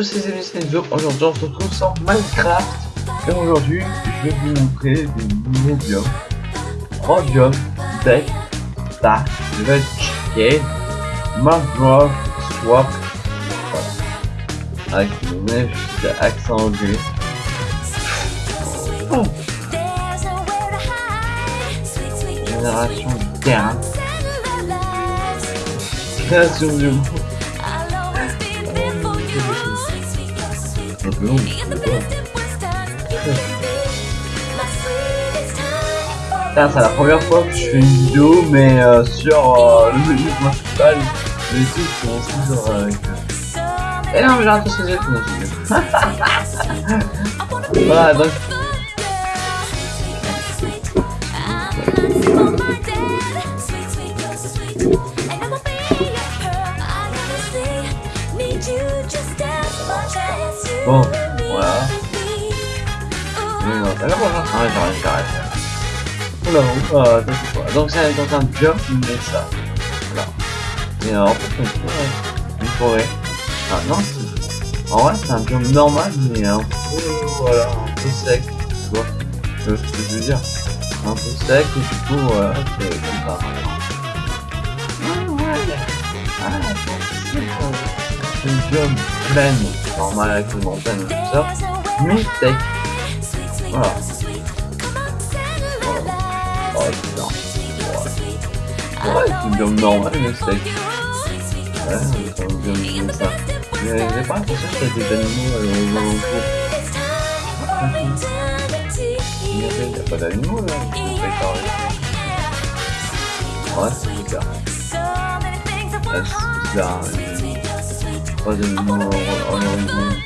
tous ces amis, c'est. Aujourd'hui, on se retrouve sur Minecraft. Et aujourd'hui, je vais vous montrer des. Trois biomes, Deck, Dark, Red Chicken, Mangrove, Swap. Voilà. Avec nez juste accent anglais. Génération terrain. Création du monde. C'est la première fois que je fais une vidéo, mais euh, sur euh, le menu principal, les trucs sont toujours avec. Et non, mais j'ai raté ce que j'ai Voilà, donc. Voilà. Non, alors voilà. Ah, j'arrête, j'arrête. Oula, quoi? Donc, c'est dans un jump, mais ça. Voilà. Et alors, en fait, on peut, une forêt? Ah, non, c'est. En vrai, c'est un jump normal, mais un peu, voilà, un peu sec. Tu vois que je veux dire? Un peu sec, et du coup, voilà, c'est comme ça. Ah. Ah, c'est une pleine normal avec une montagne et tout ça, mais sec. Voilà. Voilà. Oh putain. Ouais, ouais c'est une normale mais sec. Ouais, c'est un biome comme ça. J'ai pas l'impression a des animaux euh. Il n'y a pas d'animaux. Ouais, c'est bizarre. Pas d'animaux en horizon.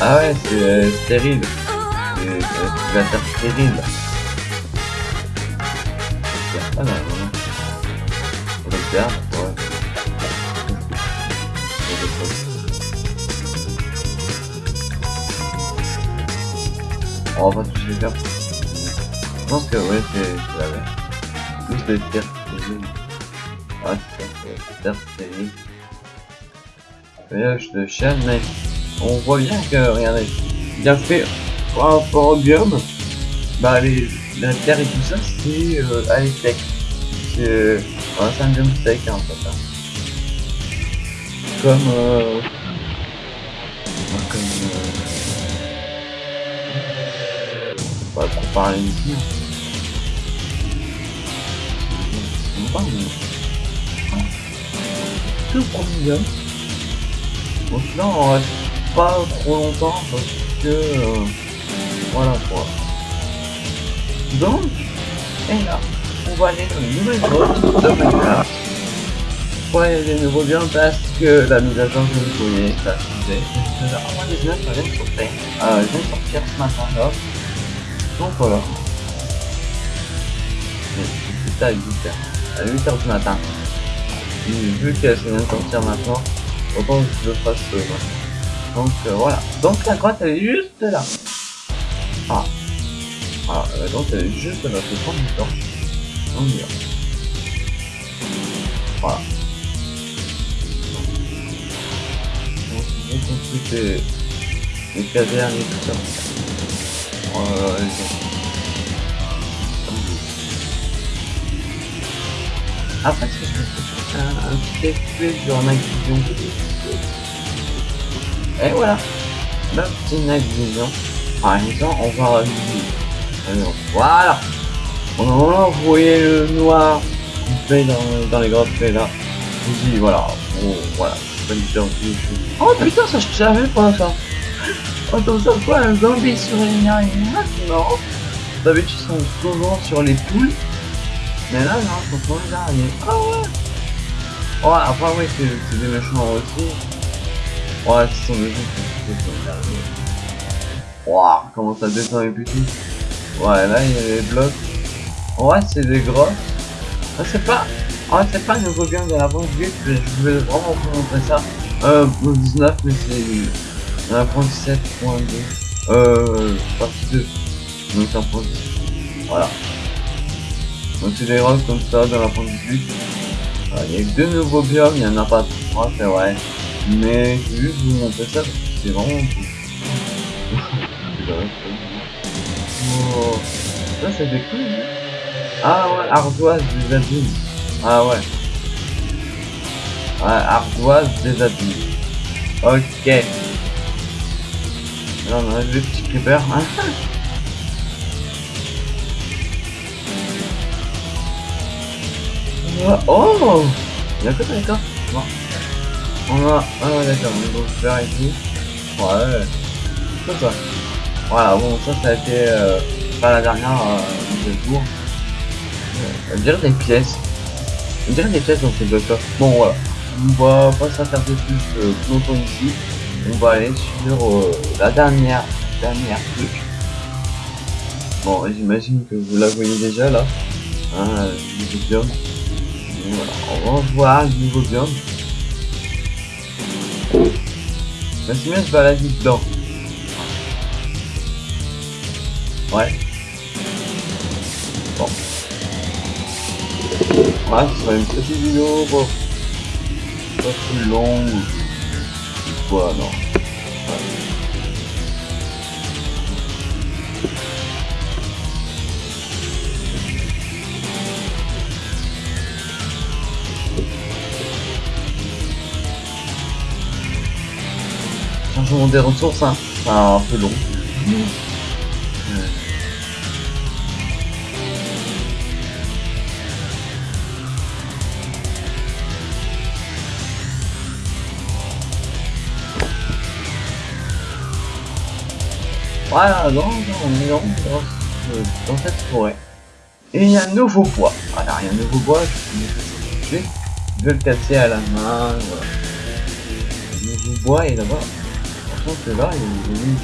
Ah ouais, c'est euh, stérile. C'est la terre stérile. Ah non, non, non. On va le faire, ouais. On va pas tous les faire. Je pense que ouais, c'est la même. Plus de terre. Ouais, c'est ça, c'est terre je te chaîne, mais on voit bien que, regardez, il a fait par rapport au biome, bah les, la terre et tout ça, c'est euh, à sec. C'est euh, un biome sec en fait. Hein. Comme euh, comme euh, ici. Pas, mais... Tout premier biome. Bon, là on reste pas trop longtemps parce que euh, voilà quoi. Donc, et là, on va aller dans une nouvelle zone de Minecraft. Ouais, les nouveaux biens parce que la mise à jour je vous connais, ça faisait. En 19, ça vient de sortir. Euh, je viens de sortir ce matin là. Donc voilà. C'était à 8h. À 8h du matin. Et vu qu'elle vient de sortir maintenant, autant que je le fasse euh. Donc euh, voilà. Donc la grotte elle est juste là. Ah. Ah, euh, donc elle est juste là, c'est prendre du temps. On y va. Voilà. Donc on construit les, les cavernes et tout ça. Euh, Après, c'est je un, petit sur un vision. Et voilà, la petite vision. Par exemple, on va voilà. On a voyez le noir dans, dans les grottes là. Je voilà, bon, voilà, Oh putain, ça je savais pas ça. Comme ça quoi, un zombie sur une araignée Non. D'habitude, ils sont souvent sur les poules. Mais là, non, ils sont sur les araignées. Ah ouais. Ouais, après, ouais, c'est des méchants aussi. Ouais, ce sont des gens qui Waouh, comment ça descend puis tout. Ouais, là, il y a les blocs. Ouais, c'est des grosses. Ah, c'est pas... Ouais, c'est pas nouveau game de la mais je vais vraiment vous montrer ça. Euh, pour 19, mais c'est... Un point 17.2. Euh, partie 2. Donc c'est un point Voilà. Donc c'est des rocks comme ça dans la point 18. Voilà, il y a que deux nouveaux biomes, il y en a pas trois, c'est vrai. Mais je vais juste vous montrer ça parce que c'est vraiment oh. Ça c'était cool. Ah ouais, ardoise des abîmes. Ah ouais. Ouais, ardoise des abîmes. Ok. On a le petit creeper. Hein oh D'accord, d'accord. Bon. On a... Ah d'accord, on va faire ici. Ouais. C'est ça. Voilà, bon, ça, ça a été euh, pas la dernière euh, de jour. Euh, on dirait des pièces. On dirait des pièces dans ces blocs Bon, voilà. On va pas s'attarder plus euh, longtemps ici. On va aller sur euh, la dernière, dernière truc. Bon, j'imagine que vous la voyez déjà là. Hein, le biome. Voilà, on va voir le nouveau biome. Mais c'est mieux de se balader dedans. Ouais. Bon. Ouais, ce sera une petite vidéo. Pas plus longue. Voilà, non. Des ressources, hein. Enfin, un peu long. Non, non, on est dans, dans, dans cette forêt. Et il y a un nouveau bois. Voilà, il y a un nouveau bois, je vais je vais le casser à la main, voilà. Le nouveau bois est là-bas. Franchement, c'est là, il est venu.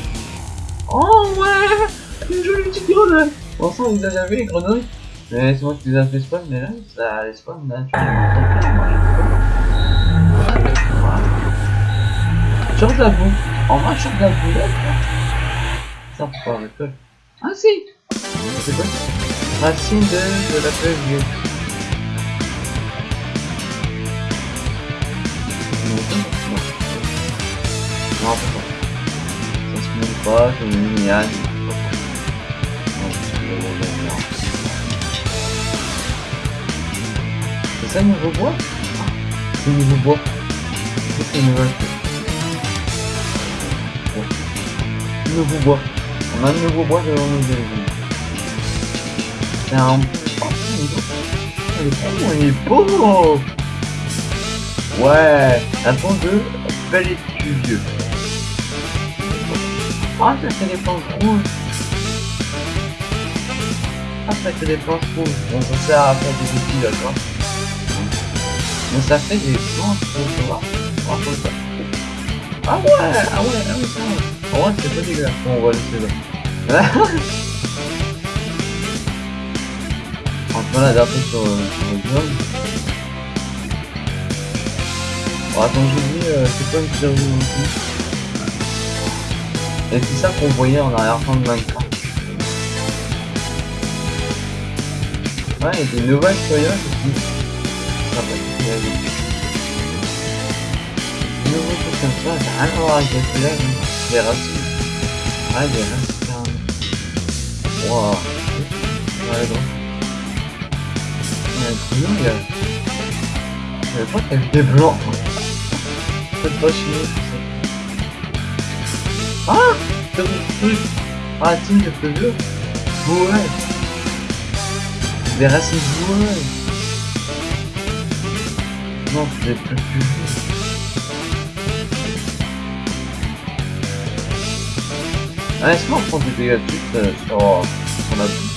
Oh ouais Une jolie petite grenouille sang, vous avez vu les grenouilles Mais c'est moi qui les ai fait spawn, mais là, ça les spawn naturellement. De la boue. En vrai, de la boue, ça l'école. Ah si C'est quoi Racine de, de la feuille. Non, pas. Ça se met pas, c'est une liane. C'est ça le nouveau bois C'est le nouveau bois. C'est une nouvelle Nouveau bois. On a un nouveau bois devant nous. C'est un... Oh, il est beau Ouais Attends de pellet vieux. Ah, ça fait des plantes rouges Ah, ça fait des plantes rouges. Bon, ça sert à faire des outils, d'accord Mais ça fait des plantes rouges, vois. Ah ouais Ah ouais, ah oui, va. ouais, c'est pas dégueulasse. Bon, on va laisser là. on va l'adapter sur, sur le blog. Bon, attends, j'ai dit, euh, c'est quoi une survie aussi Et c'est ça qu'on voyait en arrière-plan de Minecraft. Ouais, il y a des nouvelles feuillages aussi. Être Des nouveaux trucs comme ça, ça n'a rien à voir avec les hein. racines. Ah, des racines. Waouh. Ouais, donc. Il y a un. Je pas qu'il y avait des blancs. Pas. Ah un truc Racines de feuilleux Ouais Des racines joueuses Non, c'est plus Ah, est-ce qu'on prend des dégâts de chute sur, sur la boue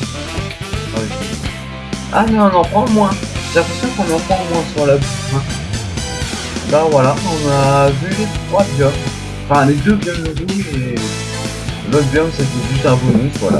ah, mais on en prend moins J'ai l'impression qu'on en prend moins sur la boue. Hein. Bah voilà, on a vu les trois biomes. Enfin les deux biomes rouges et l'autre biome c'était juste un bonus, voilà.